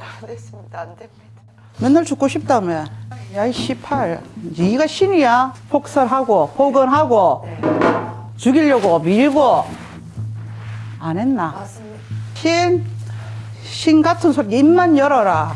안 됐습니다. 안 됩니다. 맨날 죽고 싶다며. 야이 18. 네가 신이야. 폭설하고 폭언하고 죽이려고 밀고 안 했나? 맞습니다. 신, 신 같은 소리 입만 열어라.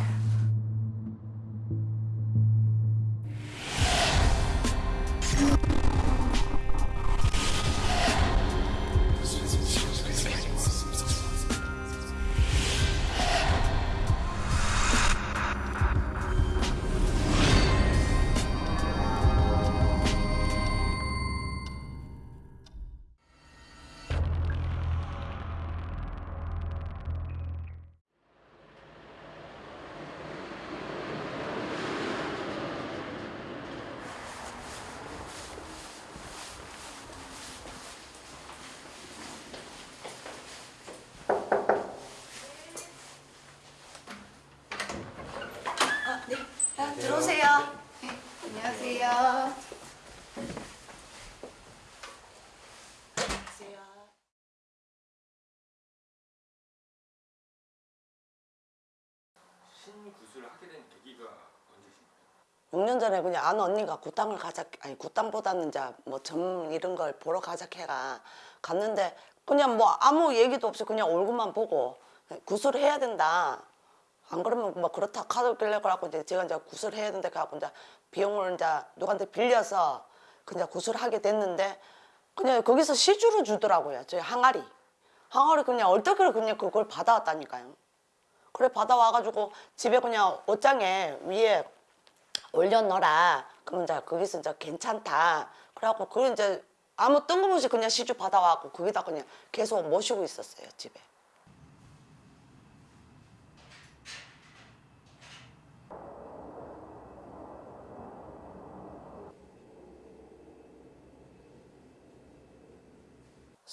6년 전에 그냥 아는 언니가 굿땅을 가자 아니 굿땅보다는 이제 뭐점 이런 걸 보러 가자 해가 갔는데 그냥 뭐 아무 얘기도 없이 그냥 얼굴만 보고 구슬 해야 된다. 안 그러면 뭐 그렇다 카드 길래 그래갖고 이제 제가 이제 구슬 해야 된다 해갖고 이제 비용을 이제 누구한테 빌려서 그냥 구슬하게 됐는데 그냥 거기서 시주를 주더라고요 저희 항아리. 항아리 그냥 얼떨결에 그냥 그걸 받아왔다니까요. 그래 받아와가지고 집에 그냥 옷장에 위에 올려놓어라. 그러면 이제 거기서 이제 괜찮다. 그래갖고 그걸 이제 아무 뜬금없이 그냥 시주 받아와갖고 거기다 그냥 계속 모시고 있었어요 집에.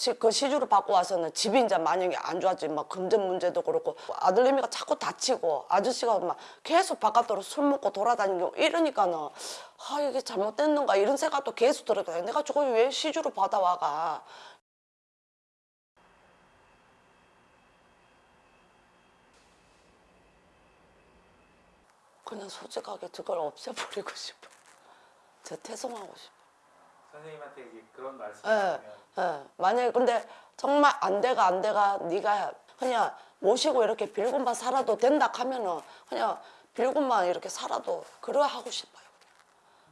시, 그 시주를 받고 와서는 집이 이제 만약에 안 좋아지 막 금전 문제도 그렇고 아들내미가 자꾸 다치고 아저씨가 막 계속 바깥으로 술 먹고 돌아다니고 이러니까는 아 이게 잘못됐는가 이런 생각도 계속 들어요 내가 저걸 왜 시주를 받아와가? 그냥 솔직하게 저걸 없애버리고 싶어. 저 퇴송하고 싶어 선생님한테 그런 예, 말씀하시면 예. 만약에 근데 정말 안 돼가 안 돼가 네가 그냥 모시고 이렇게 빌고만 살아도 된다 하면은 그냥 빌고만 이렇게 살아도 그러 하고 싶어요.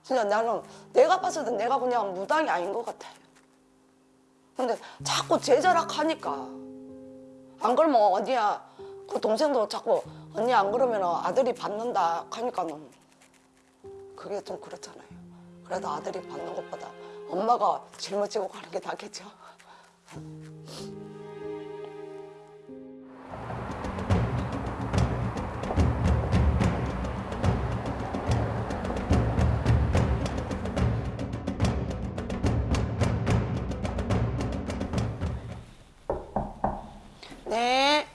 진짜 나는 내가 봤을 때 내가 그냥 무당이 아닌 것 같아요. 근데 자꾸 제자락 하니까 안 그러면 언니야 그 동생도 자꾸 언니 안 그러면 아들이 받는다 하니까 는 그게 좀 그렇잖아요. 그래도 아들이 받는 것보다 엄마가 짊어지고 가는 게 낫겠죠. 네.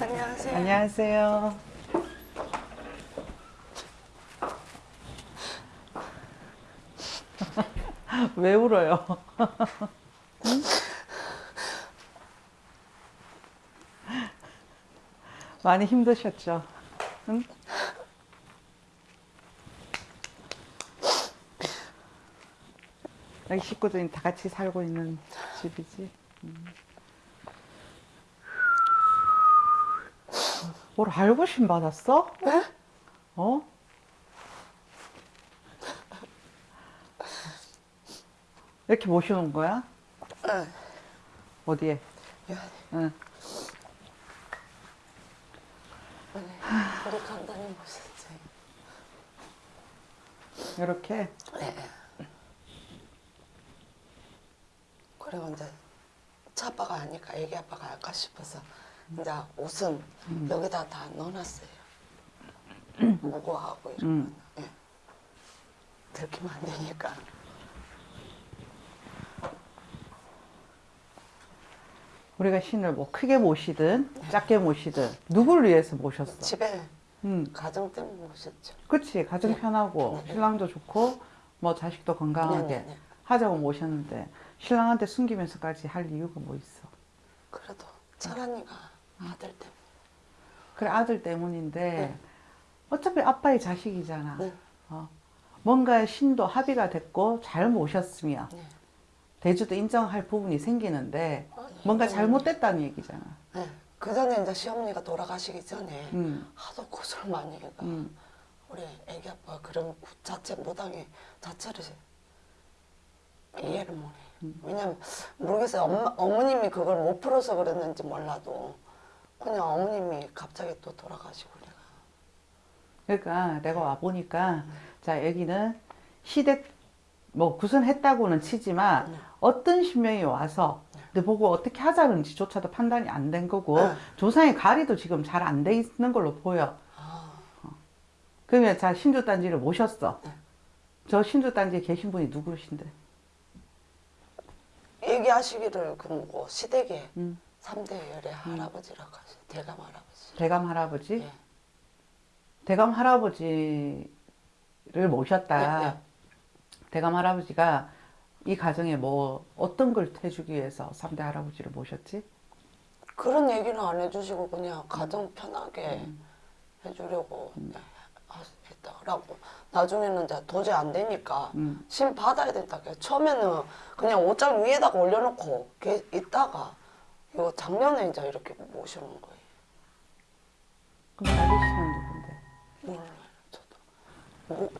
안녕하세요. 안녕하세요. 왜 울어요? 응? 많이 힘드셨죠? 응? 여기 식구들이 다 같이 살고 있는 집이지. 음. 뭘 알고 신 받았어? 어? 이렇게 모셔놓은 거야? 네. 어디에? 응. 우리 간단히 모셨어요. 이렇게 네. 그리고 이제 차 아빠가 하니까 애기 아빠가 할까 싶어서 이제 옷은 여기다 다 넣어놨어요. 무고하고 이런 음. 거. 예. 들키면 안 되니까. 우리가 신을 뭐 크게 모시든 작게 모시든 누굴 위해서 모셨어? 집에 음, 가정 때문에 모셨죠. 그치 가정 편하고 신랑도 좋고 뭐 자식도 건강하게 네, 네, 네. 하자고 모셨는데 신랑한테 숨기면서까지 할 이유가 뭐 있어? 철환이가 아들 때문에. 그래 아들 때문인데 네. 어차피 아빠의 자식이잖아. 네. 어. 뭔가 신도 합의가 됐고 잘 모셨으면 네. 대주도 인정할 부분이 생기는데 뭔가 네. 잘못됐다는 얘기잖아. 네. 그 전에 이제 시어머니가 돌아가시기 전에 음. 하도 고소를 많이 해가 음. 우리 애기 아빠가 그런 구- 자체 무당의 자체를 이해를 못해. 음. 왜냐면 모르겠어요. 엄마, 어머님이 그걸 못 풀어서 그랬는지 몰라도 그냥 어머님이 갑자기 또 돌아가시고 그래가. 그러니까 내가 와 보니까 자 여기는 시댁 뭐 구선했다고는 치지만 네. 어떤 신명이 와서 내 보고 어떻게 하자는지조차도 판단이 안 된 거고 네. 조상의 가리도 지금 잘 안 돼 있는 걸로 보여. 아, 그러면 자 신주단지를 모셨어. 네. 저 신주단지에 계신 분이 누구신데? 얘기하시기를 그뭐 시댁에 음. 삼대 열의 할아버지라고 하시 대감 할아버지. 대감 할아버지? 예. 대감 할아버지를 모셨다. 네, 네. 대감 할아버지가 이 가정에 뭐 어떤 걸 해주기 위해서 삼대 할아버지를 모셨지? 그런 얘기는 안 해주시고 그냥 가정 편하게 해주려고 네, 하- 했다라고. 나중에는 이제 도저히 안 되니까 음. 신 받아야 된다. 그 처음에는 그냥 옷장 위에다가 올려놓고 게- 있다가 이거 작년에 이제 이렇게 모셔놓은 거예요. 그럼 나리 씨는 누군데? 뭐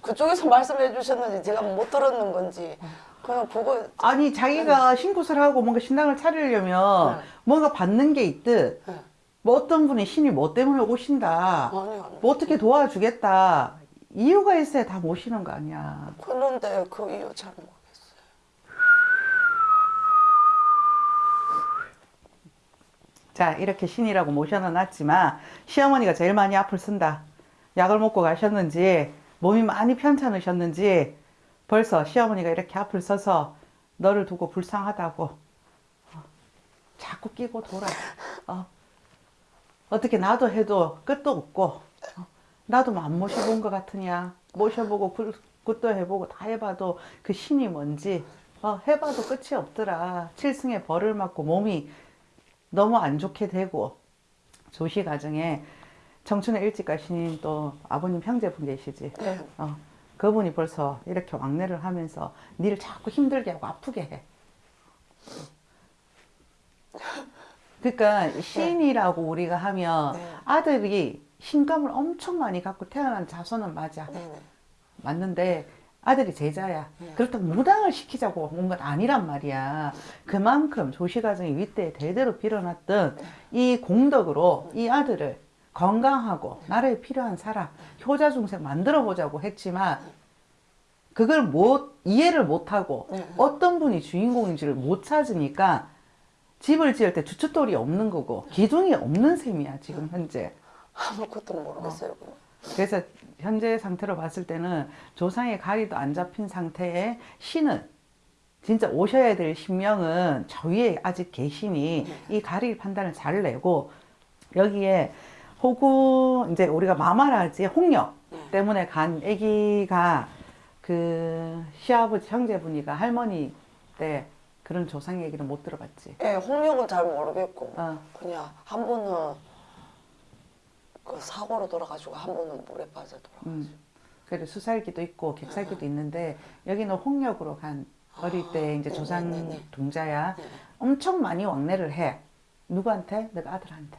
그쪽에서 말씀해 주셨는지 제가 못 들었는 건지 그냥 그거 아니 자기가 신굿을 하고 뭔가 신당을 차리려면 네. 뭔가 받는 게 있듯 네. 뭐 어떤 분이 신이 뭐 때문에 오신다. 아니 아니. 뭐 어떻게 도와주겠다. 이유가 있어야 다 모시는 거 아니야. 그런데 그 이유 잘 모르겠어요. 자 이렇게 신이라고 모셔놨지만 시어머니가 제일 많이 앞을 선다. 약을 먹고 가셨는지 몸이 많이 편찮으셨는지 벌써 시어머니가 이렇게 앞을 서서 너를 두고 불쌍하다고 어, 자꾸 끼고 돌아 어. 어떻게 나도 해도 끝도 없고 어, 나도 안 모셔본 것 같으냐 모셔보고 굿- 굿도 해보고 다 해봐도 그 신이 뭔지 어, 해봐도 끝이 없더라 칠승의 벌을 맞고 몸이 너무 안 좋게 되고 조시 가정에 청춘의 일찍 가신 또 아버님 형제분 계시지 네. 어, 그분이 벌써 이렇게 왕래를 하면서 니를 자꾸 힘들게 하고 아프게 해. 그러니까 신이라고 우리가 하면 네. 아들이 신감을 엄청 많이 갖고 태어난 자손은 맞아. 네네 맞는데 아들이 제자야. 네. 그렇다고 무당을 시키자고 온 건 아니란 말이야. 그만큼 조시가정이 윗대에 대대로 빌어놨던 이 공덕으로 이 아들을 건강하고 나라에 필요한 사람, 효자 중생 만들어 보자고 했지만 그걸 못 이해를 못하고 네. 어떤 분이 주인공인지를 못 찾으니까 집을 지을 때 주춧돌이 없는 거고 기둥이 없는 셈이야 지금 현재. 아무것도 모르겠어요 그냥. 그래서 현재 상태로 봤을 때는 조상의 가리도 안 잡힌 상태에 신은 진짜 오셔야 될 신명은 저 위에 아직 계시니 이 가리 판단을 잘 내고 여기에 혹은 이제 우리가 마마라지 홍역 때문에 간 아기가 그 시아버지 형제분이가 할머니 때 그런 조상 얘기를 못 들어봤지. 예, 홍역은 잘 모르겠고 어. 그냥 한 번은 그 사고로 돌아가지고 한 번은 물에 빠져 돌아가지고 음. 그래 수살기도 있고 객살기도 있는데 여기는 홍역으로 간 어릴 때 이제 네, 조상 네, 네, 네. 동자야 네. 엄청 많이 왕래를 해 누구한테? 내가 아들한테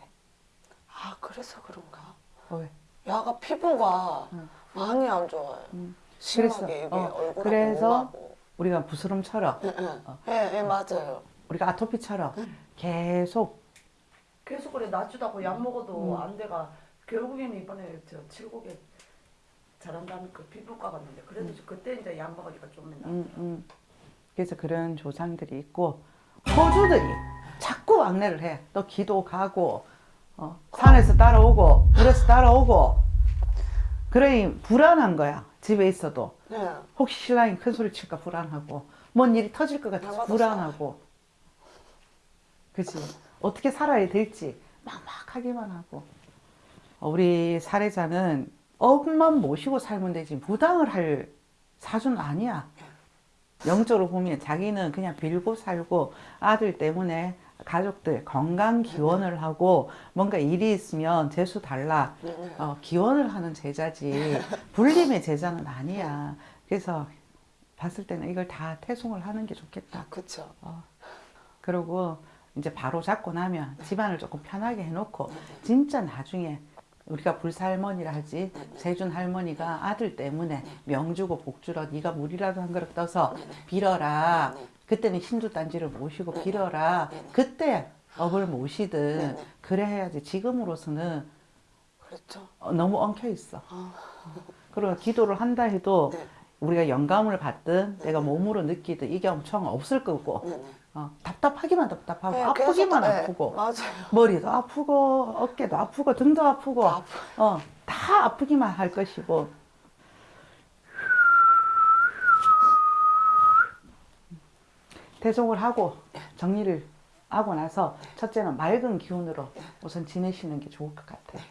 아 그래서 그런가? 어, 왜? 야가 피부가 응. 많이 안 좋아요. 음. 심하게 이게 어, 얼굴하고 그래서 우리가 부스럼처럼 예, 예. 예, 예, 맞아요. 우리가 아토피처럼 계속. 계속 그래 낫주다고 약 먹어도 안 돼가. 결국에는 이번에 저 칠곡에 잘한다는 그 피부과 갔는데 그래도 그때 이제 약 먹으니까 좀 음. 그래서 그런 조상들이 있고 호주들이 자꾸 왕래를 해. 또 기도 가고 어, 산에서 따라오고 물에서 따라오고. 그러니 불안한 거야 집에 있어도. 예. 혹시 신랑이 큰 소리 칠까 불안하고. 뭔 일이 터질 것 같아서 불안하고. 그치? 어떻게 살아야 될지 막막하기만 하고. 어, 우리 사례자는 엄만 모시고 살면 되지 무당을 할 사주는 아니야. 영적으로 보면 자기는 그냥 빌고 살고 아들 때문에 가족들 건강 기원을 하고 뭔가 일이 있으면 재수 달라 어, 기원을 하는 제자지 불림의 제자는 아니야. 그래서 봤을 때는 이걸 다 태송을 하는 게 좋겠다. 그쵸. 그리고 이제 바로 잡고 나면 집안을 조금 편하게 해놓고 진짜 나중에 우리가 불살머니라 하지 세준 할머니가 아들 때문에 명주고 복주러 네가 물이라도 한 그릇 떠서 빌어라 그때는 신주 단지를 모시고 빌어라. 그때 업을 모시든 그래 해야지 지금으로서는 그렇죠. 어, 너무 엉켜 있어. 그리고 기도를 한다 해도 네. 우리가 영감을 받든 내가 몸으로 느끼든 이게 엄청 없을 거고. 어, 답답하기만 답답하고 네, 아프기만 계속, 네, 아프고. 맞아요. 머리도 아프고 어깨도 아프고 등도 아프고. 어, 다 아프기만 할 것이고 대속을 하고 정리를 하고 나서 첫째는 맑은 기운으로 우선 지내시는 게 좋을 것 같아요.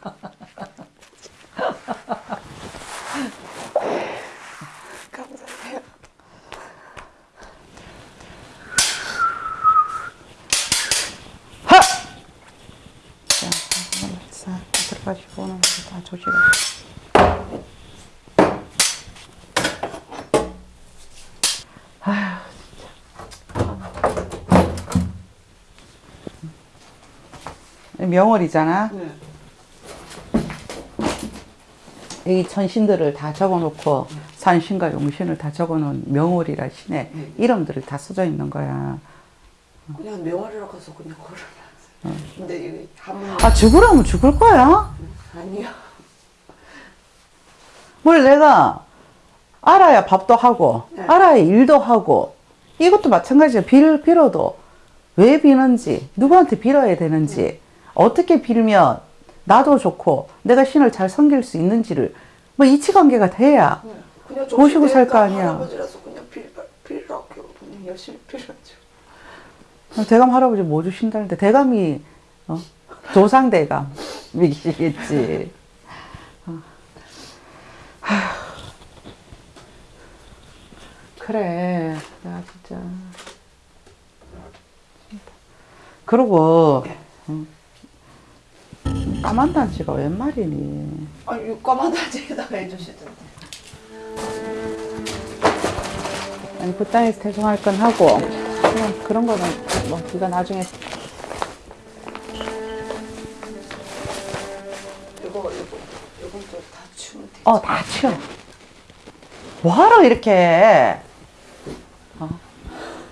감사해요. 하! 자, 자, 들어가시고 오는 거다 조심하세요. 아휴, 명월이잖아. 여기 천신들을 다 적어놓고 산신과 용신을 다 적어놓은 명월이라 신의 이름들이 다 써져 있는 거야. 그냥 명월이라 가서 그냥 걸어놨어요. 근데 이게 한번 아 죽으라면 죽을 거야. 아니요. 뭘 내가 알아야 밥도 하고 네. 알아야 일도 하고 이것도 마찬가지야 빌 빌어도 왜 비는지 누구한테 빌어야 되는지 어떻게 빌면 나도 좋고 내가 신을 잘 섬길 수 있는지를 뭐 이치관계가 돼야 그냥 모시고 살 거 아니야. 할아버지라서 그냥 빌 빌라고 그냥 열심히 빌었죠. 대감 할아버지 뭐 주신다는데 대감이 어? 조상대감이시겠지 어. 그래 나 진짜 그리고 어, 까만 단지가 웬 말이니 아 육감한 단지에다가 해주시던데. 아니 그 땅에서 태송할 건 하고 그냥 그런 거는 뭐 네가 나중에 이거 이거 이건 또다 치우면 돼. 어, 다 치워. 뭐하러 이렇게, 어?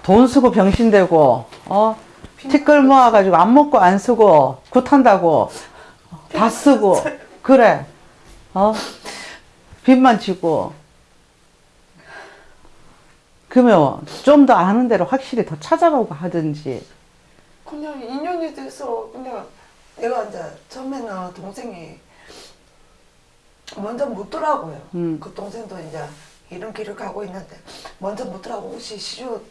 돈 쓰고 병신되고, 어? 티끌 모아가지고 안 먹고 안 쓰고, 굿한다고, 어, 다 쓰고, 그래, 어? 빚만 지고. 그러면 좀 더 아는 대로 확실히 더 찾아보고 하든지. 그냥 인연이 돼서 그냥 내가 이제 처음에는 동생이 먼저 묻더라고요. 음. 그 동생도 이제 이런 길을 가고 있는데 먼저 묻더라고 혹시 시주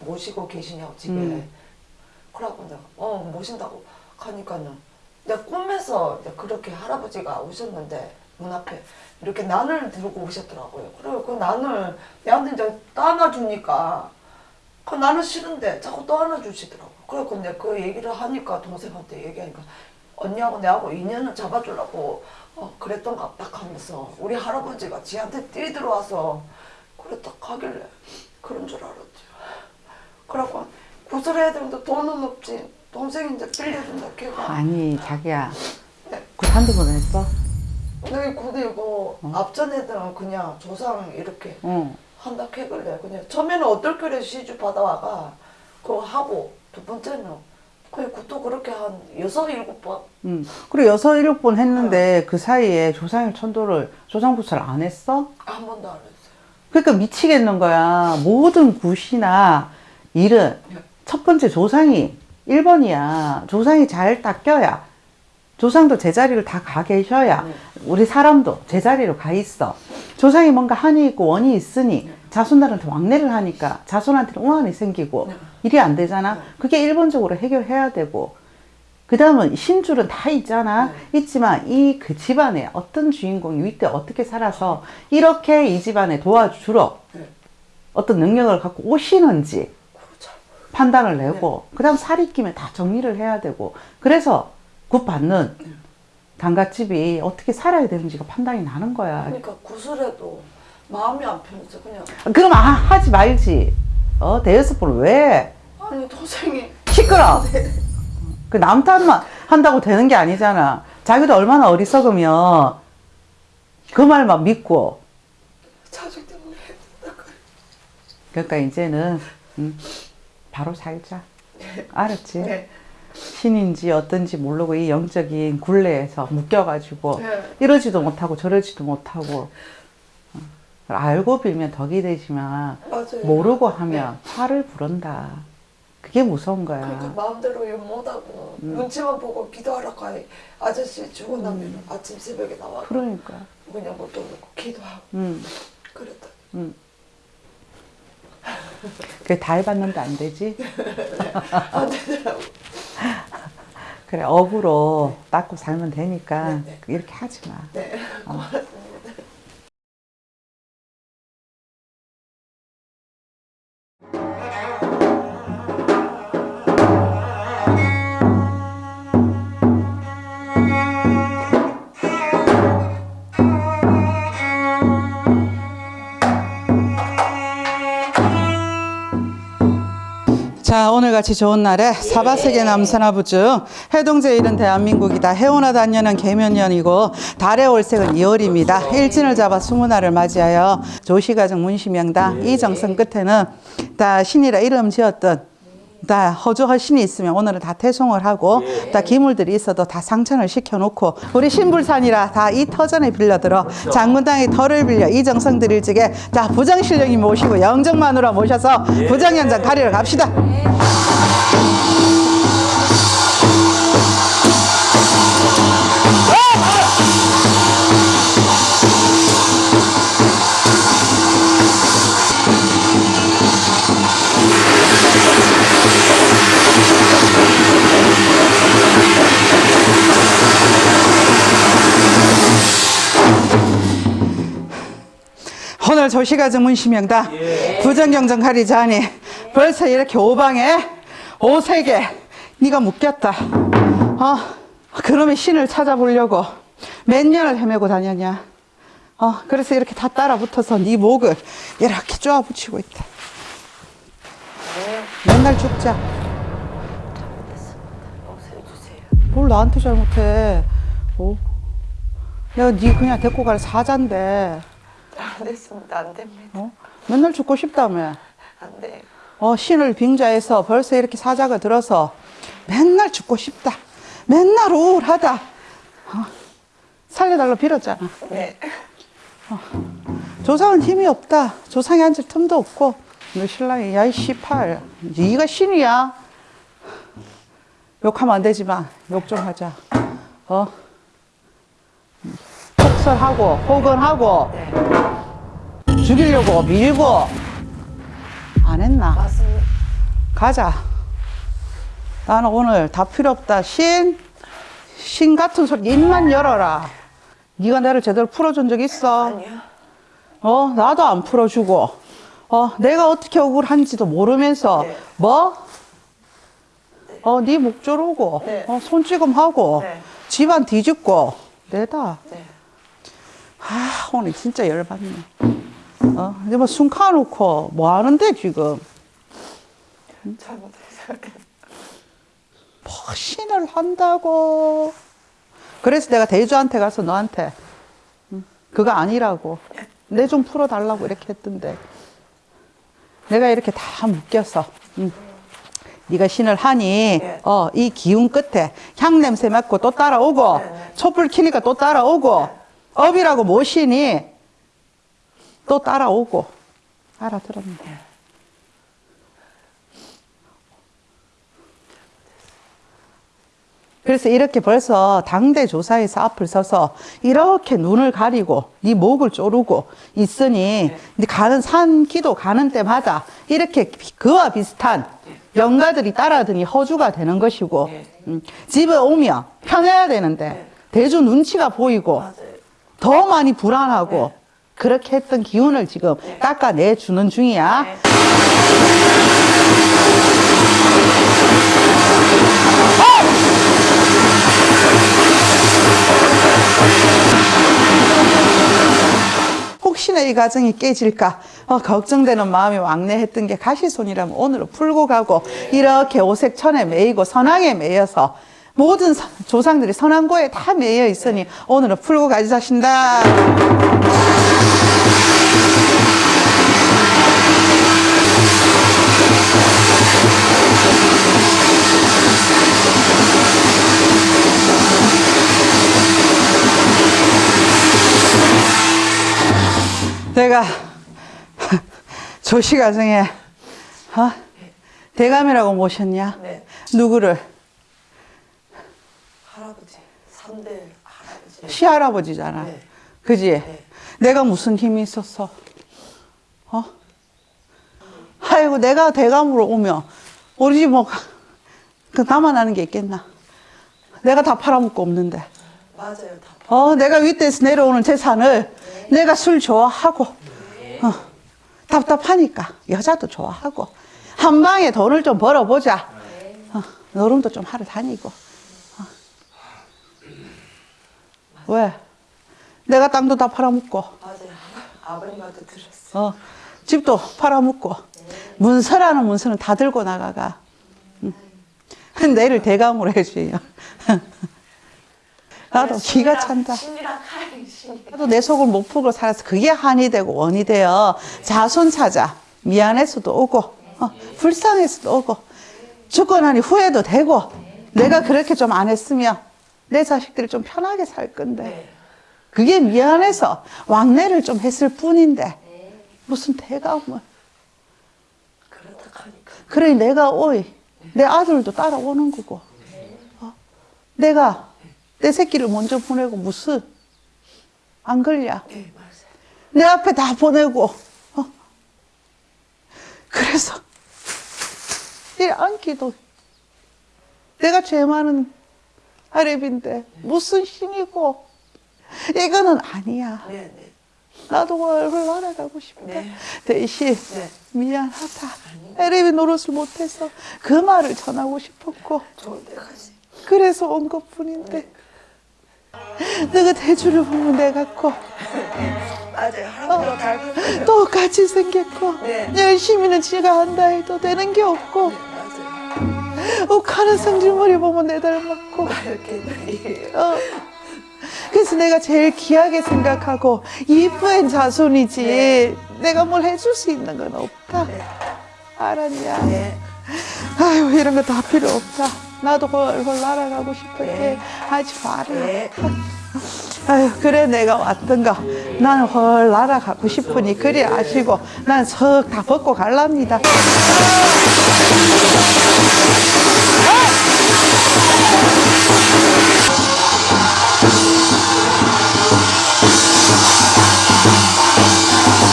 모시고 계시냐고 집에. 음. 그러고 내가 어 모신다고 가니까는 내가 꿈에서 그렇게 할아버지가 오셨는데 문 앞에 이렇게 난을 들고 오셨더라고요. 그리고 그 난을 내한테 이제 떠안아주니까 그 나는 싫은데 자꾸 떠안아주시더라고. 그래서 내가 그 얘기를 하니까 동생한테 얘기하니까 언니하고 내하고 인연을 잡아주려고 어, 그랬던 것 같다 하면서 우리 할아버지가 지한테 뛰 들어와서 그랬다 하길래 그런 줄 알았지. 그래갖고 구슬해야 되는데 돈은 없지. 동생이 이제 빌려준다 걔가. 아니, 자기야. 네. 굿한두 번 했어? 근데 근데 이거 앞전에는 그냥 조상 이렇게 응. 한다 캐길래 그냥 처음에는 어떨 거래 시주 받아와가 그거 하고 두 번째는 그냥 그것도 그렇게 한 여섯 일곱 번 응. 그리고 여섯, 일곱 번 했는데 그 사이에 조상일 천도를, 조상구슬 안 했어? 한 번도 안 했어요. 그러니까 미치겠는 거야. 모든 굿이나 일은 첫 번째 조상이 1번이야. 조상이 잘 닦여야. 조상도 제자리를 다 가 계셔야 우리 사람도 제자리로 가 있어. 조상이 뭔가 한이 있고 원이 있으니 자손들한테 왕래를 하니까 자손한테는 우환이 생기고 일이 안 되잖아. 그게 일본적으로 해결해야 되고 그 다음은 신줄은 다 있잖아. 있지만 이 그 집안에 어떤 주인공이 윗대 어떻게 살아서 이렇게 이 집안에 도와주러 네. 어떤 능력을 갖고 오시는지 판단을 내고 그 다음 살이 끼면 다 정리를 해야 되고 그래서 굿 받는 단갓집이 어떻게 살아야 되는지가 판단이 나는 거야. 그러니까 굿을 해도 마음이 안 편해서 그냥 그럼 아, 하지 말지. 어 대여섯 번 왜? 아니 동생이 시끄러. 그 남탓만 한다고 되는 게 아니잖아. 자기도 얼마나 어리석으면 그 말만 믿고. 자식 때문에 그러니까 이제는 음, 바로 살자. 알았지? 네. 신인지 어떤지 모르고 이 영적인 굴레에서 묶여가지고 네. 이러지도 못하고 저러지도 못하고 어, 알고 빌면 덕이 되지만 맞아요. 모르고 하면 화를 부른다. 그게 무서운 거야. 그러니까 마음대로 일 못하고 눈치만 보고 기도하러 가 아저씨 주고 나면 아침 새벽에 나와 그러니까. 그냥 못 오고 기도하고 음. 그랬다. 그게 다 해봤는데 안 되지? 안 되더라고. 그래, 업으로 닦고 살면 되니까 네, 네. 이렇게 하지 마. 네. 고 자, 오늘같이 좋은 날에 사바세계 남산하부중 해동제 일은 대한민국이다. 해오나 단년은 개면년이고 달의 올색은 2월입니다. 일진을 잡아 스무날을 맞이하여 조시가정 문시명당 이 정성 끝에는 다 신이라 이름 지었던 다 허주할 신이 있으면 오늘은 다 태송을 하고 다 기물들이 있어도 다 상천을 시켜놓고 우리 신불산이라 다 이 터전에 빌려들어 장군당의 터를 빌려 이 정성 드릴 적에 자 부장실령님 모시고 영정마누라 모셔서 부장현장 가리러 갑시다. 오늘 조시가 정 문시명다. 부정경정 가리자 하니 벌써 이렇게 오방에 오색에 네가 묶였다. 어 그러면 신을 찾아보려고 몇 년을 헤매고 다녔냐. 어 그래서 이렇게 다 따라 붙어서 네 목을 이렇게 쪼아 붙이고 있다. 맨날 죽자. 뭘 나한테 잘못해? 어? 내가 네 그냥 데리고 갈 사자인데 안 됐습니다. 안 됩니다. 어? 맨날 죽고 싶다며 안 돼요. 어, 신을 빙자해서 벌써 이렇게 사자가 들어서 맨날 죽고 싶다. 맨날 우울하다. 어, 살려달라 빌었잖아. 네. 조상은 힘이 없다. 조상이 앉을 틈도 없고. 너 신랑이 야이 씨팔. 네가 신이야. 욕하면 안 되지만 욕 좀 하자. 어? 폭설하고 폭언하고 죽이려고 밀고 안 했나? 맞습니다. 가자. 나는 오늘 다 필요 없다. 신, 신 같은 소리 입만 열어라. 네가 나를 제대로 풀어준 적 있어? 아니요. 어, 나도 안 풀어주고. 어, 내가 어떻게 억울한지도 모르면서 네. 뭐? 어, 네목 조르고, 네. 어, 손찌검하고, 네. 집안 뒤집고, 내다. 네. 아, 오늘 진짜 열받네. 어, 이제 뭐숨 카놓고 뭐 하는데 지금? 잘못해서. 신을 한다고. 그래서 내가 대주한테 가서 너한테 응, 그거 아니라고 내 좀 풀어달라고 이렇게 했던데 내가 이렇게 다 묶여서 응. 네가 신을 하니 네. 어, 이 기운 끝에 향 냄새 맡고 또 따라오고 촛불 켜니까 또 따라오고 업이라고 모시니 또 따라오고 알아들었네. 그래서 이렇게 벌써 당대 조사에서 앞을 서서 이렇게 눈을 가리고 네 목을 조르고 있으니 이제 가는 산 기도 가는 때마다 이렇게 그와 비슷한 영가들이 따라드니 허주가 되는 것이고 음, 집에 오면 편해야 되는데 대주 눈치가 보이고 더 많이 불안하고 그렇게 했던 기운을 지금 깎아내 주는 중이야. 네. 혹시나 이 가정이 깨질까 어, 걱정되는 마음이 왕래했던 게 가시손이라면 오늘은 풀고 가고 이렇게 오색천에 매이고 선왕에 매여서 모든 선- 조상들이 선왕고에 다 매여 있으니 오늘은 풀고 가자신다. 내가 조씨 가정에 어? 대감이라고 모셨냐? 네. 누구를? 할아버지, 3대 할아버지. 시할아버지잖아. 네. 그지? 내가 무슨 힘이 있었어? 어? 아이고, 내가 대감으로 오면, 우리 집 뭐, 그 아는 게 있겠나? 내가 다 팔아먹고 없는데. 맞아요, 다. 어, 내가 윗대에서 내려오는 재산을 내가 술 좋아하고, 어, 답답하니까 여자도 좋아하고, 한 방에 돈을 좀 벌어보자. 어, 노름도 좀 하러 다니고. 어. 왜? 내가 땅도 다 팔아먹고, 맞아요. 아버님한테 들었어요. 어, 집도 팔아먹고, 문서라는 문서는 다 들고 나가가. 응. 내를 대감으로 해줘요. 나도 기가 찬다. 나도 내 속을 못 풀고 살아서 그게 한이 되고 원이 되어 자손 찾아 미안해서도 오고 어, 불쌍해서도 오고 죽고 나니 후회도 되고 내가 그렇게 좀 안 했으면 내 자식들이 좀 편하게 살 건데 그게 미안해서 왕래를 좀 했을 뿐인데 무슨 대감을 그렇다 하니까. 그러니 내가 오이 내 아들도 따라오는 거고 어? 내가 내 새끼를 먼저 보내고 무슨 안 걸려 네. 내 앞에 다 보내고 어? 그래서 이 안기도 내가 죄 많은 아랩인데 무슨 신이고. 이거는 아니야. 네, 네. 나도 얼굴 날아가고 싶다 네. 대신 네. 미안하다. 아랩이 노릇을 못해서 그 말을 전하고 싶었고. 그래서 온 것뿐인데. 너가 대주를 보면 내가 고 맞아요. 닮은 똑같이 생겼고. 네. 열심히는 지가 한다 해도 되는 게 없고 맞아요. 욱하는 성질머리 보면 내 닮았고. 이렇게. 어. 그래서 내가 제일 귀하게 생각하고 이쁜 자손이지. 내가 뭘 해줄 수 있는 건 없다. 알았냐? 네. 아유 이런 거 다 필요 없다. 나도 헐헐 날아가고 싶을 때 하지 마라 네. 아유 그래 내가 왔던가. 나는 헐 날아가고 싶으니 그리 아시고. 난 석 다 벗고 갈랍니다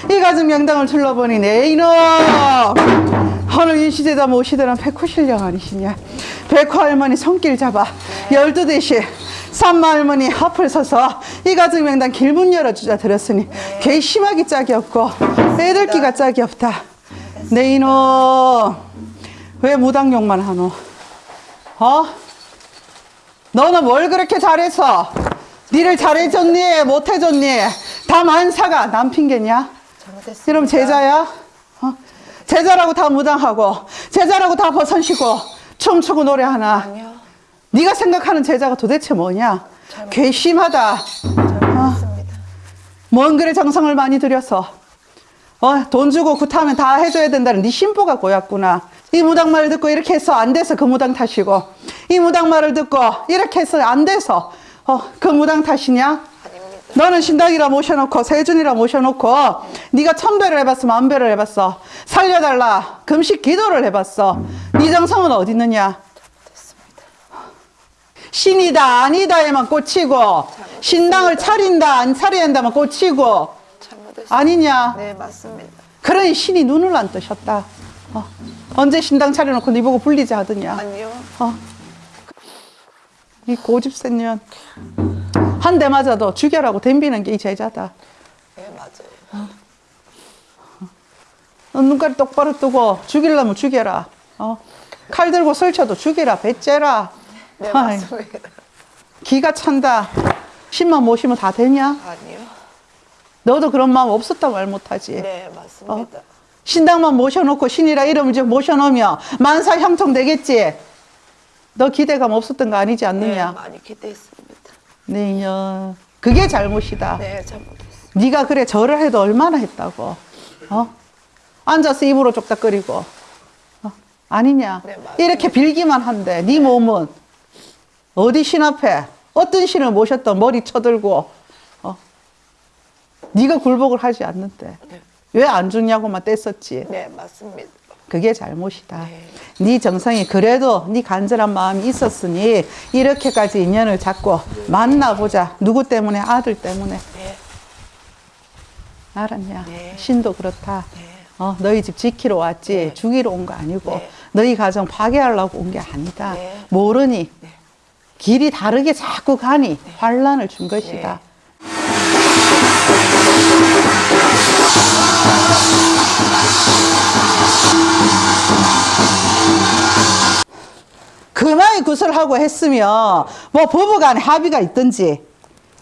이 가정 명당을 둘러보니 내 이놈! 오늘 인시제자 모시더란 백호신령 아니시냐? 백호 할머니 손길 잡아 열두 대시 산마 할머니 앞을 서서 이 가정 명당 길문 열어주자 들었으니 괘씸하기 짝이 없고 애들기가 짝이 없다. 내 이놈! 왜 무당욕만 하노? 어? 너는 뭘 그렇게 잘했어? 니를 잘해줬니? 못해줬니? 다 만사가 남 핑계냐? 잘못했습니다. 그럼 제자야? 어? 제자라고 다 무당하고 제자라고 다 버선시고 춤추고 노래하나? 아니요. 네가 생각하는 제자가 도대체 뭐냐? 괘씸하다. 잘못했습니다. 뭔 그래 정성을 많이 들여서 어, 돈 주고 굿하면 다 해줘야 된다는 네 심보가 고였구나. 이 무당 말을 듣고 이렇게 해서 안 돼서 그 무당 탓이고 이 무당 말을 듣고 이렇게 해서 안 돼서 어, 그 무당 탓이냐? 아닙니다. 너는 신당이라 모셔놓고 세준이라 모셔놓고 네가 천배를 해봤어 만배를 해봤어 살려달라 금식 기도를 해봤어 네 정성은 어디 있느냐. 신이다 아니다에만 꽂히고 신당을 차린다 안 차려야 한다만 꽂히고. 아니냐 네, 맞습니다. 그러니 신이 눈을 안 뜨셨다 어. 언제 신당 차려놓고 네 보고 불리지 하더냐 아니요. 어. 이 고집 센 년. 한 대 맞아도 죽여라고 덤비는 게 이 제자다. 네, 맞아요. 너 눈깔이 똑바로 뜨고 죽이려면 죽여라. 어. 칼 들고 설쳐도 죽이라 배째라 네, 아이, 맞습니다. 기가 찬다 신만 모시면 다 되냐? 아니요. 너도 그런 마음 없었다 말 못하지 네, 맞습니다. 신당만 모셔놓고 신이라 이름을 좀 모셔놓으면 만사 형통 되겠지 너 기대감 없었던 거 아니지 네, 않느냐? 많이 기대했습니다. 네, 인연. 그게 잘못이다 네, 잘못했습니다. 네가 그래 절을 해도 얼마나 했다고 어? 앉아서 입으로 쪽닥거리고 어? 아니냐 네. 이렇게 빌기만 한데 네 몸은 어디 신 앞에 어떤 신을 모셨던 머리 쳐들고 어? 네가 굴복을 하지 않는데 네. 왜 안 죽냐고만 뗐었지 네, 맞습니다. 그게 잘못이다. 네. 네 정성이 그래도 네 간절한 마음이 있었으니 이렇게까지 인연을 잡고 만나보자. 누구 때문에? 아들 때문에. 네, 알았냐? 네. 신도 그렇다. 네. 어, 너희 집 지키러 왔지 네. 죽이러 온 거 아니고 네. 너희 가정 파괴하려고 온 게 아니다. 네. 모르니 길이 다르게 자꾸 가니 환란을 준 것이다. 그만이 구슬하고 했으면 뭐 부부간에 합의가 있든지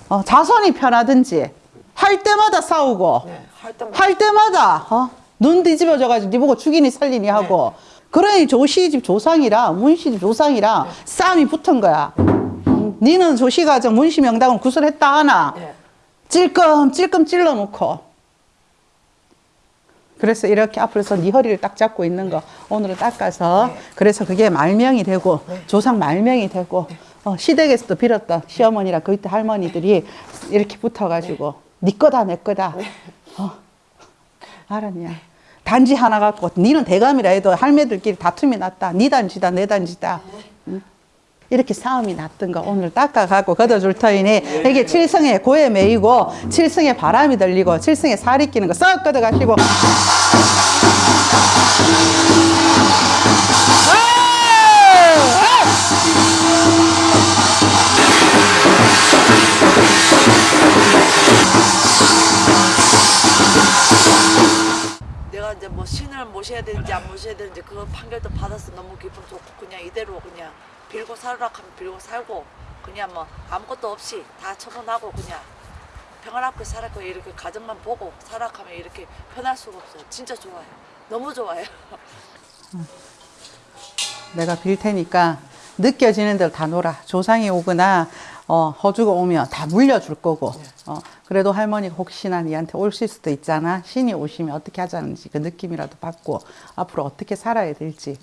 어, 자손이 편하든지 할 때마다 싸우고 네, 할 때마다. 할 때마다 어? 눈 뒤집어져가지고 네 보고 죽이니 살리니 하고 그러니 조씨 집 조상이랑 문씨 집 조상이랑 싸움이 붙은 거야 음, 니는 조씨 가정 문씨 명당을 구슬했다 하나 네. 찔끔 찔끔 찔러놓고 그래서 이렇게 앞으로서 네 허리를 딱 잡고 있는 거 오늘은 닦아서 네. 그래서 그게 말명이 되고 조상 말명이 되고 어, 시댁에서도 빌었던 시어머니랑 그때 할머니들이 이렇게 붙어가지고 네, 거다 내 거다. 어, 알았냐? 단지 하나 갖고 니는 대감이라 해도 할매들끼리 다툼이 났다. 네 단지다 내 단지다. 응? 이렇게 싸움이 났던 거 오늘 닦아가고 걷어줄 터이니 이게 칠성에 고에 매이고 칠성에 바람이 들리고 칠성에 살이 끼는 거 썩 걷어가시고. 내가 이제 뭐 신을 모셔야 되는지 안 모셔야 되는지 그 판결도 받아서 너무 기분 좋고 그냥 이대로 그냥 빌고 살으라 하면 빌고 살고 그냥 뭐 아무것도 없이 다 처분하고 그냥 평안하게 살았고 이렇게 가정만 보고 살아가면 이렇게 편할 수가 없어요. 진짜 좋아요. 너무 좋아요. 내가 빌 테니까 느껴지는 대로 다 놀아. 조상이 오거나 어, 허주가 오면 다 물려줄 거고. 어, 그래도 할머니가 혹시나 니한테 오실 수도 있잖아. 신이 오시면 어떻게 하자는지 그 느낌이라도 받고 앞으로 어떻게 살아야 될지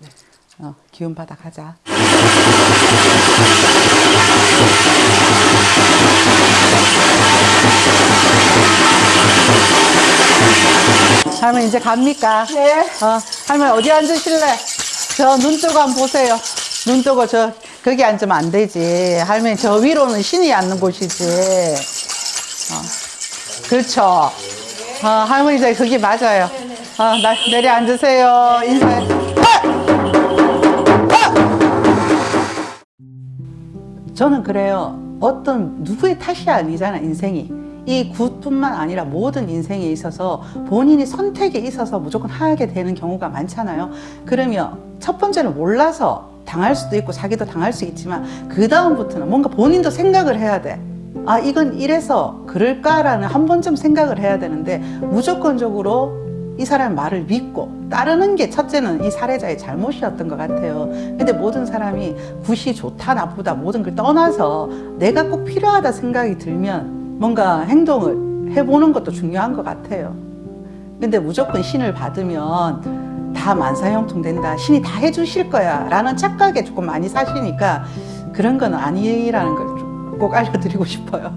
어, 기운 받아 가자. 할머니 이제 갑니까? 네. 어, 할머니 어디 앉으실래? 저눈 뜨고 한번 보세요. 눈 뜨고 저 거기 앉으면 안 되지. 할머니 저 위로는 신이 앉는 곳이지. 어, 그렇죠. 어, 할머니 저 거기 맞아요. 어, 나, 내려 앉으세요. 인사해. 저는 그래요. 어떤 누구의 탓이 아니잖아, 인생이. 이 굿뿐만 아니라 모든 인생에 있어서 본인이 선택에 있어서 무조건 하게 되는 경우가 많잖아요. 그러면 첫 번째는 몰라서 당할 수도 있고 자기도 당할 수 있지만 그 다음부터는 뭔가 본인도 생각을 해야 돼. 아 이건 이래서 그럴까라는 한 번쯤 생각을 해야 되는데 무조건적으로 이 사람 말을 믿고 따르는 게 첫째는 이 사례자의 잘못이었던 것 같아요. 근데 모든 사람이 굿이 좋다 나쁘다 모든 걸 떠나서 내가 꼭 필요하다 생각이 들면 뭔가 행동을 해보는 것도 중요한 것 같아요. 근데 무조건 신을 받으면 다 만사형통 된다. 신이 다 해주실 거야. 라는 착각에 조금 많이 사시니까 그런 건 아니라는 걸 꼭 알려드리고 싶어요.